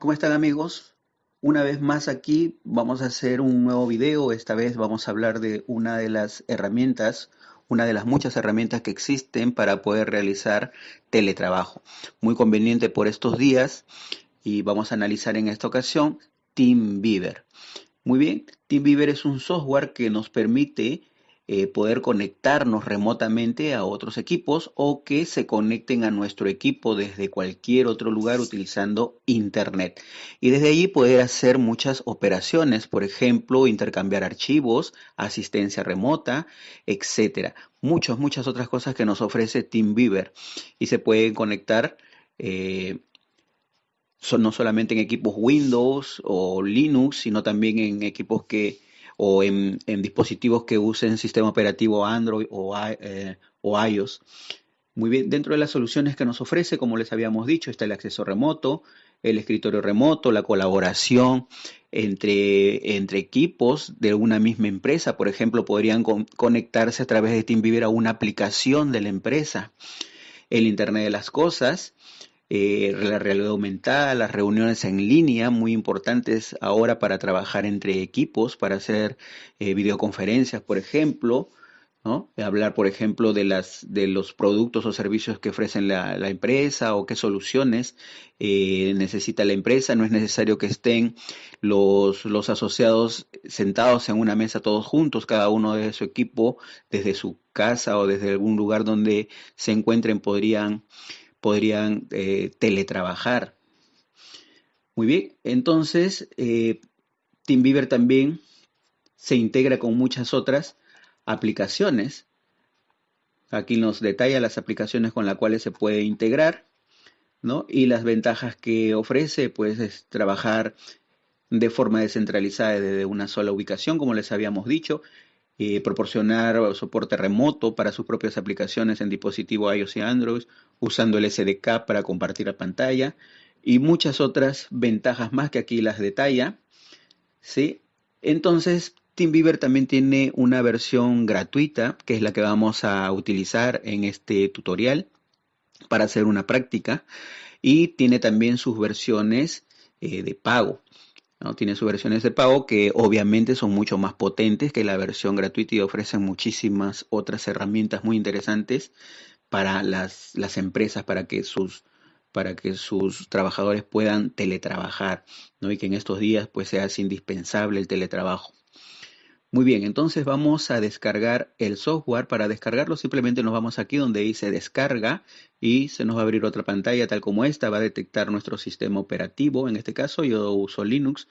¿Cómo están amigos? Una vez más aquí vamos a hacer un nuevo video. Esta vez vamos a hablar de una de las herramientas, una de las muchas herramientas que existen para poder realizar teletrabajo. Muy conveniente por estos días y vamos a analizar en esta ocasión TeamViewer. Muy bien, TeamViewer es un software que nos permite eh, poder conectarnos remotamente a otros equipos o que se conecten a nuestro equipo desde cualquier otro lugar utilizando Internet. Y desde allí poder hacer muchas operaciones, por ejemplo, intercambiar archivos, asistencia remota, etcétera. Muchas, muchas otras cosas que nos ofrece TeamViewer. Y se pueden conectar eh, no solamente en equipos Windows o Linux, sino también en equipos que o en, dispositivos que usen sistema operativo Android eh, o, iOS. Muy bien, dentro de las soluciones que nos ofrece, como les habíamos dicho, está el acceso remoto, el escritorio remoto, la colaboración entre, entre equipos de una misma empresa. Por ejemplo, podrían conectarse a través de TeamViewer a una aplicación de la empresa. El Internet de las Cosas, eh, la realidad aumentada, las reuniones en línea, muy importantes ahora para trabajar entre equipos, para hacer eh, videoconferencias, por ejemplo, ¿no? hablar, por ejemplo, de, las, de los productos o servicios que ofrecen la, empresa o qué soluciones eh, necesita la empresa. No es necesario que estén los, los asociados sentados en una mesa todos juntos, cada uno de su equipo, desde su casa o desde algún lugar donde se encuentren, podrían podrían eh, teletrabajar. Muy bien, entonces eh, TeamViewer también se integra con muchas otras aplicaciones. Aquí nos detalla las aplicaciones con las cuales se puede integrar, ¿no? Y las ventajas que ofrece, pues, es trabajar de forma descentralizada desde una sola ubicación, como les habíamos dicho, eh, proporcionar soporte remoto para sus propias aplicaciones en dispositivos iOS y Android, usando el SDK para compartir la pantalla y muchas otras ventajas más que aquí las detalla. ¿sí? Entonces, TeamViewer también tiene una versión gratuita, que es la que vamos a utilizar en este tutorial para hacer una práctica, y tiene también sus versiones eh, de pago. Tiene sus versiones de pago que obviamente son mucho más potentes que la versión gratuita y ofrecen muchísimas otras herramientas muy interesantes para las, empresas, para que sus para que sus trabajadores puedan teletrabajar, ¿no? Y que en estos días pues sea indispensable el teletrabajo. Muy bien, entonces vamos a descargar el software. Para descargarlo simplemente nos vamos aquí donde dice descarga y se nos va a abrir otra pantalla tal como esta. Va a detectar nuestro sistema operativo. En este caso yo uso Linux,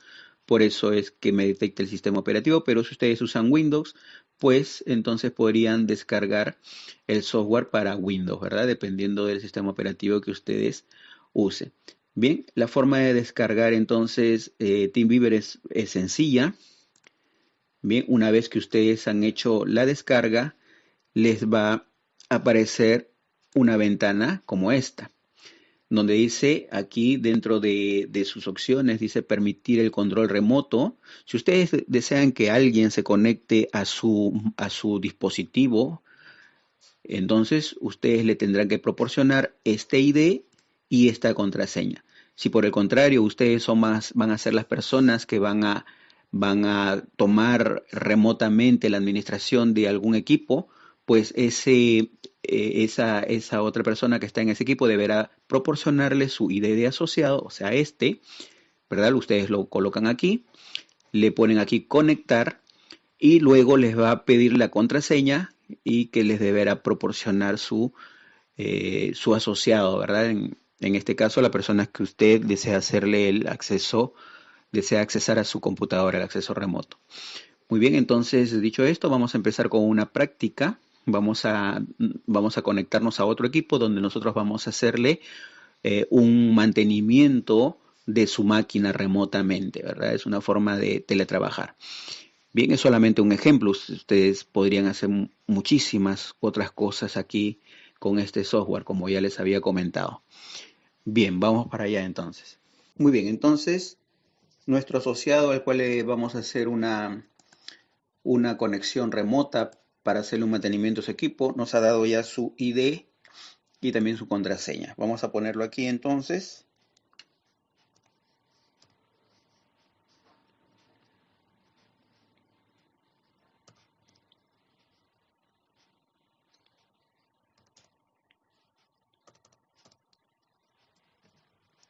por eso es que me detecta el sistema operativo. Pero si ustedes usan Windows, pues entonces podrían descargar el software para Windows, ¿verdad? Dependiendo del sistema operativo que ustedes usen. Bien, la forma de descargar entonces eh, TeamViewer es sencilla Bien, una vez que ustedes han hecho la descarga, les va a aparecer una ventana como esta, donde dice aquí dentro de, sus opciones, dice permitir el control remoto. Si ustedes desean que alguien se conecte a su, a su dispositivo, entonces ustedes le tendrán que proporcionar este ID y esta contraseña. Si por el contrario ustedes son más, van a ser las personas que van a van a tomar remotamente la administración de algún equipo, pues ese, eh, esa, esa otra persona que está en ese equipo deberá proporcionarle su ID de asociado, o sea, este, ¿verdad? Ustedes lo colocan aquí, le ponen aquí conectar y luego les va a pedir la contraseña y que les deberá proporcionar su, eh, su asociado, ¿verdad? En, en este caso, la persona que usted desea hacerle el acceso desea accesar a su computadora, el acceso remoto. Muy bien, entonces dicho esto, vamos a empezar con una práctica. Vamos a, vamos a conectarnos a otro equipo donde nosotros vamos a hacerle eh, un mantenimiento de su máquina remotamente, ¿verdad? Es una forma de teletrabajar. Bien, es solamente un ejemplo. Ustedes podrían hacer muchísimas otras cosas aquí con este software, como ya les había comentado. Bien, vamos para allá entonces. Muy bien, entonces nuestro asociado al cual le vamos a hacer una, una conexión remota para hacerle un mantenimiento a su equipo, nos ha dado ya su ID y también su contraseña. Vamos a ponerlo aquí entonces.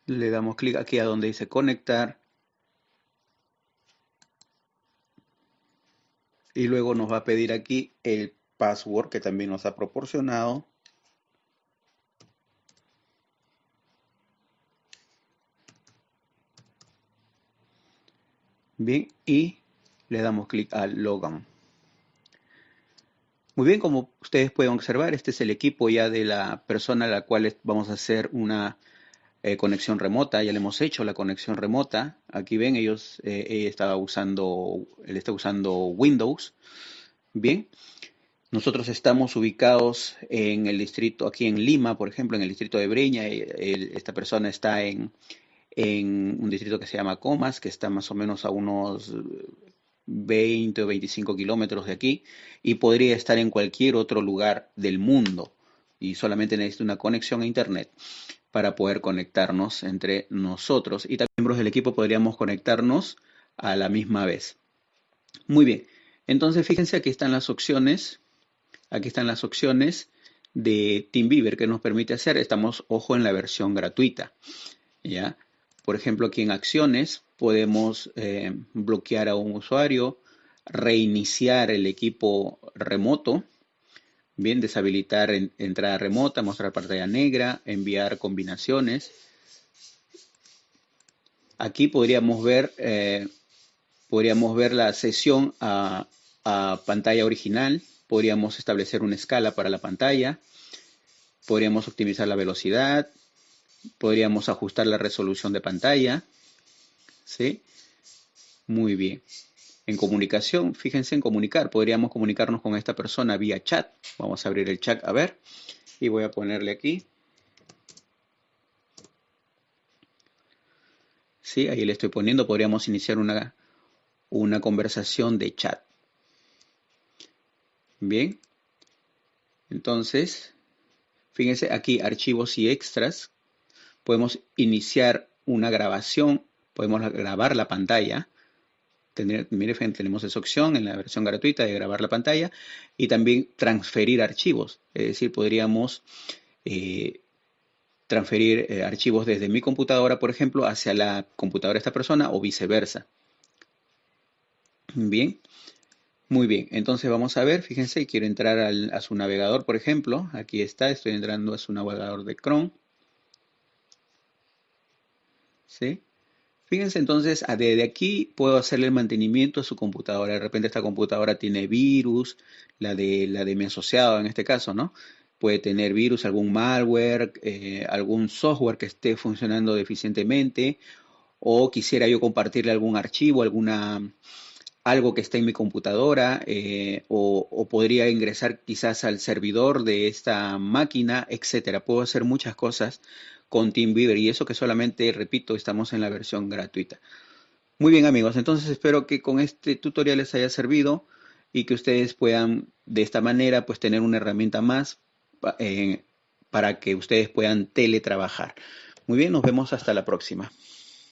Le damos clic aquí a donde dice conectar nos va a pedir aquí el password que también nos ha proporcionado. Bien, y le damos clic a Logan. Muy bien, como ustedes pueden observar, este es el equipo ya de la persona a la cual vamos a hacer una eh, conexión remota. Ya le hemos hecho la conexión remota. Aquí ven, ellos eh, estaba usando, él está usando Windows. Bien, nosotros estamos ubicados en el distrito, aquí en Lima, por ejemplo, en el distrito de Breña. esta persona está en, en un distrito que se llama Comas, que está más o menos a unos 20 o 25 kilómetros de aquí y podría estar en cualquier otro lugar del mundo y solamente necesita una conexión a internet para poder conectarnos entre nosotros. Y también miembros del equipo podríamos conectarnos a la misma vez. Muy bien, entonces fíjense aquí están las opciones, aquí están las opciones de TeamViewer que nos permite hacer, estamos ojo en la versión gratuita, ¿ya? Por ejemplo, aquí en acciones podemos eh, bloquear a un usuario, reiniciar el equipo remoto, bien, deshabilitar entrada remota, mostrar pantalla negra, enviar combinaciones. Aquí podríamos ver, eh, podríamos ver la sesión a, a pantalla original, podríamos establecer una escala para la pantalla, podríamos optimizar la velocidad, podríamos ajustar la resolución de pantalla. ¿Sí? Muy bien. En comunicación, fíjense en comunicar. Podríamos comunicarnos con esta persona vía chat. Vamos a abrir el chat a ver. Y voy a ponerle aquí. Sí, ahí le estoy poniendo. Podríamos iniciar una, una conversación de chat. Bien. Entonces, fíjense aquí archivos y extras podemos iniciar una grabación, podemos grabar la pantalla. Mire, tenemos esa opción en la versión gratuita de grabar la pantalla y también transferir archivos. Es decir, podríamos eh, transferir eh, archivos desde mi computadora, por ejemplo, hacia la computadora de esta persona o viceversa. Bien, muy bien. Entonces vamos a ver, fíjense, quiero entrar a su navegador, por ejemplo. Aquí está, estoy entrando a su navegador de Chrome. ¿sí? Fíjense entonces, ah, desde aquí puedo hacerle el mantenimiento a su computadora. De repente esta computadora tiene virus, la de, la de mi asociado en este caso, ¿no? Puede tener virus, algún malware, eh, algún software que esté funcionando deficientemente, o quisiera yo compartirle algún archivo, alguna, algo que esté en mi computadora, eh, o, o, podría ingresar quizás al servidor de esta máquina, etcétera. Puedo hacer muchas cosas con TeamViewer y eso que solamente, repito, estamos en la versión gratuita. Muy bien amigos, entonces espero que con este tutorial les haya servido y que ustedes puedan de esta manera pues tener una herramienta más eh, para que ustedes puedan teletrabajar. Muy bien, nos vemos hasta la próxima.